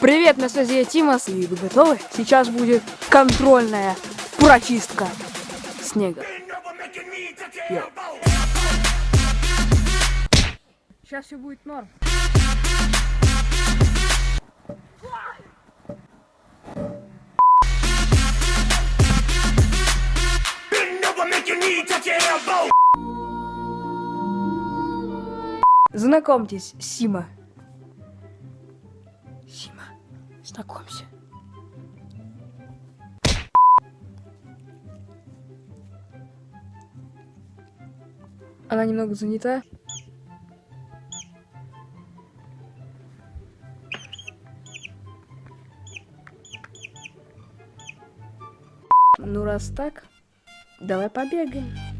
привет, на связи я Тимас, и вы готовы? Сейчас будет контрольная прочистка снега. Сейчас все будет норм. Знакомьтесь, Сима. Знакомься. Она немного занята. Ну раз так, давай побегаем.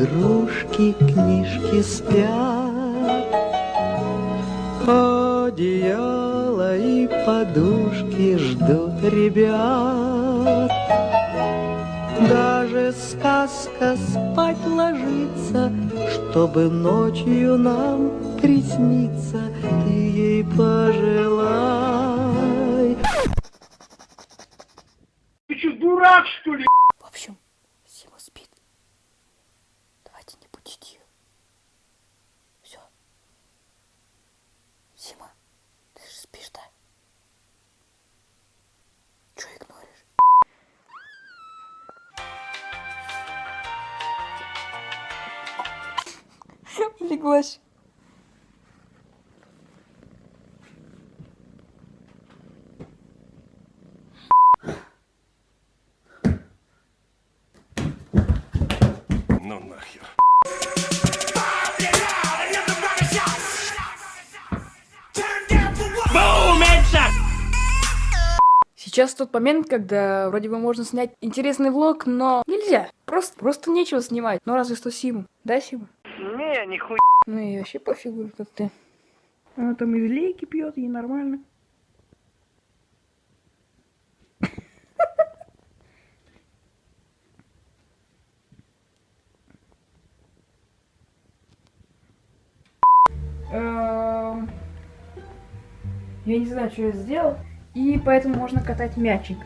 Игрушки, книжки спят. Одеяло и подушки ждут ребят. Даже сказка спать ложится, чтобы ночью нам присниться. Ты ей пожелай. Леглась. Ну нахер. Сейчас тот момент, когда вроде бы можно снять интересный влог, но нельзя. Просто, просто нечего снимать. Ну разве что Симу. Да, Сима? Не, нихуя. Ну и вообще пофигу, как ты. Она там из лейки пьет, ей нормально. Эм, Я не знаю, что я сделал. И поэтому можно катать мячик.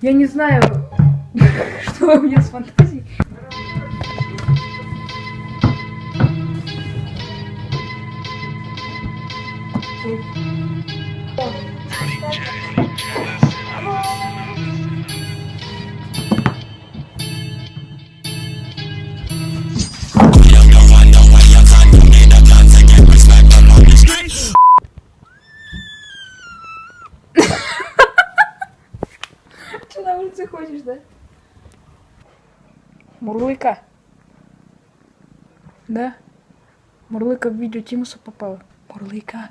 Я не знаю, что у меня с фантазией. Ты на улице ходишь, да? Мурлыка. Да? Мурлыка в видео Тимуса попала. Мурлыка.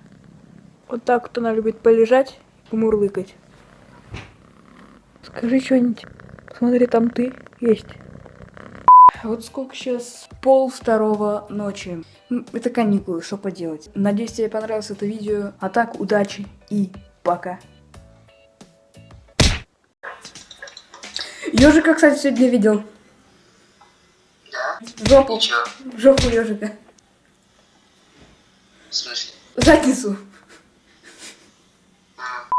Вот так вот она любит полежать мурлыкать. Скажи что-нибудь. Смотри, там ты есть. Вот сколько сейчас? Пол второго ночи. Это каникулы, что поделать. Надеюсь, тебе понравилось это видео. А так, удачи и пока. Ежика, кстати, сегодня видел. Жопу. Ничего. Жопу ежика. В смысле? Задницу.